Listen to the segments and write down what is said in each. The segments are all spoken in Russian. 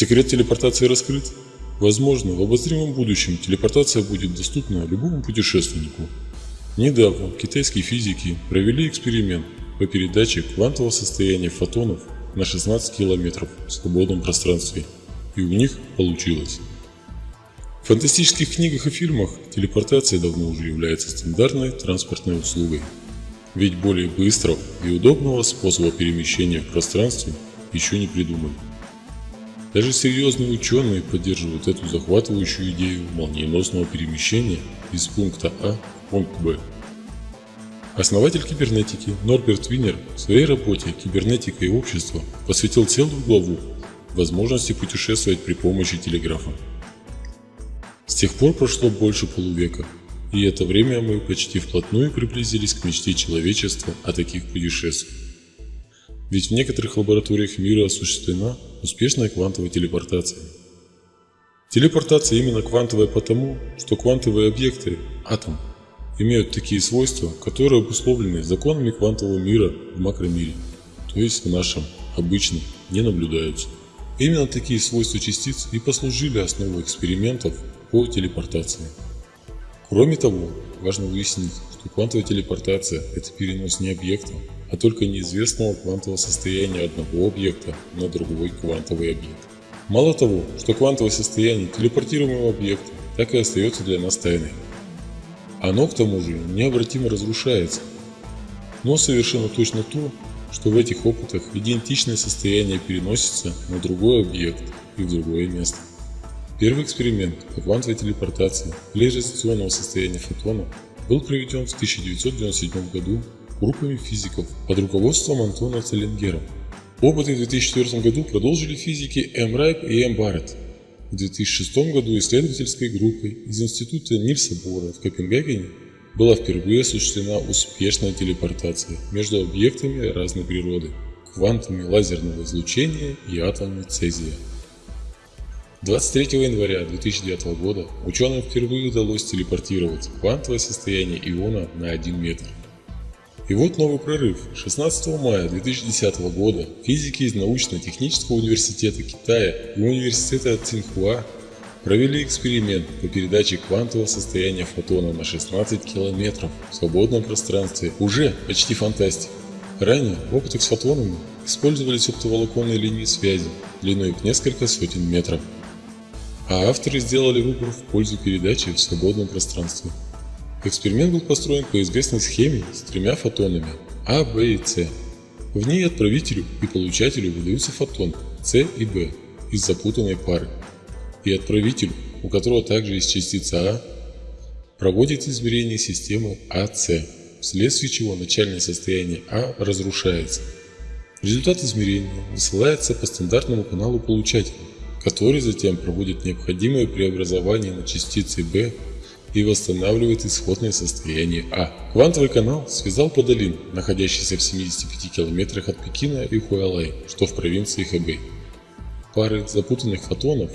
Секрет телепортации раскрыт? Возможно, в обозримом будущем телепортация будет доступна любому путешественнику. Недавно китайские физики провели эксперимент по передаче квантового состояния фотонов на 16 километров в свободном пространстве, и у них получилось. В фантастических книгах и фильмах телепортация давно уже является стандартной транспортной услугой. Ведь более быстрого и удобного способа перемещения в пространстве еще не придумали. Даже серьезные ученые поддерживают эту захватывающую идею молниеносного перемещения из пункта А в пункт Б. Основатель кибернетики Норберт Винер в своей работе «Кибернетика и общество» посвятил целую главу возможности путешествовать при помощи телеграфа. С тех пор прошло больше полувека, и это время мы почти вплотную приблизились к мечте человечества о таких путешествиях. Ведь в некоторых лабораториях мира осуществлена успешная квантовая телепортация. Телепортация именно квантовая потому, что квантовые объекты, атом, имеют такие свойства, которые обусловлены законами квантового мира в макромире, то есть в нашем, обычном, не наблюдаются. Именно такие свойства частиц и послужили основой экспериментов по телепортации. Кроме того, важно выяснить, что квантовая телепортация – это перенос не объекта, а только неизвестного квантового состояния одного объекта на другой квантовый объект. Мало того, что квантовое состояние телепортируемого объекта так и остается для нас тайной. Оно к тому же необратимо разрушается. Но совершенно точно то, что в этих опытах идентичное состояние переносится на другой объект и в другое место. Первый эксперимент по квантовой телепортации поляризационного состояния фотона был проведен в 1997 году группами физиков под руководством Антона Целлингера. Опыты в 2004 году продолжили физики М. Райп и М. Барретт. В 2006 году исследовательской группой из Института Нильса Бора в Копенгагене была впервые осуществлена успешная телепортация между объектами разной природы, квантами лазерного излучения и атомами цезия. 23 января 2009 года ученым впервые удалось телепортировать квантовое состояние иона на 1 метр. И вот новый прорыв. 16 мая 2010 года физики из научно-технического университета Китая и университета Цинхуа провели эксперимент по передаче квантового состояния фотона на 16 километров в свободном пространстве. Уже почти фантастика. Ранее в опытах с фотонами использовались оптоволоконные линии связи длиной в несколько сотен метров. А авторы сделали выбор в пользу передачи в свободном пространстве. Эксперимент был построен по известной схеме с тремя фотонами А, Б и С. В ней отправителю и получателю выдаются фотон С и Б из запутанной пары. И отправитель, у которого также есть частица А, проводит измерение системы АС, вследствие чего начальное состояние А разрушается. Результат измерения высылается по стандартному каналу получателя, который затем проводит необходимое преобразование на частицы B и восстанавливает исходное состояние А. Квантовый канал связал Подолин, находящийся в 75 километрах от Пекина и Хуалай, что в провинции Хэбэй. Пары запутанных фотонов,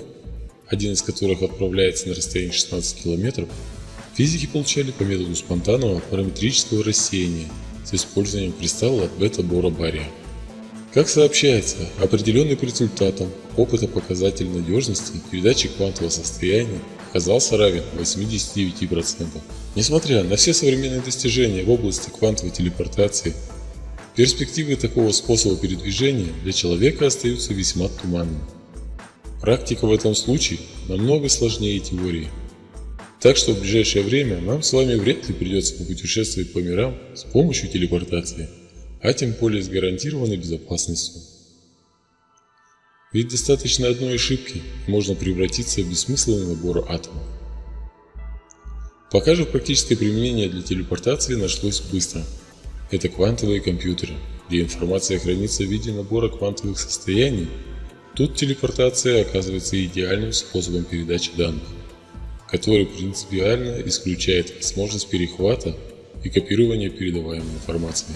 один из которых отправляется на расстояние 16 километров, физики получали по методу спонтанного параметрического рассеяния с использованием кристалла бета-бора-бария. Как сообщается, определенный по результатам опыта показатель надежности передачи квантового состояния оказался равен 89%. Несмотря на все современные достижения в области квантовой телепортации, перспективы такого способа передвижения для человека остаются весьма туманными. Практика в этом случае намного сложнее теории. Так что в ближайшее время нам с вами вряд ли придется попутешествовать по мирам с помощью телепортации, а тем более с гарантированной безопасностью. Ведь достаточно одной ошибки, можно превратиться в бессмысленный набор атомов. Пока же практическое применение для телепортации нашлось быстро. Это квантовые компьютеры, где информация хранится в виде набора квантовых состояний. Тут телепортация оказывается идеальным способом передачи данных, который принципиально исключает возможность перехвата и копирования передаваемой информации.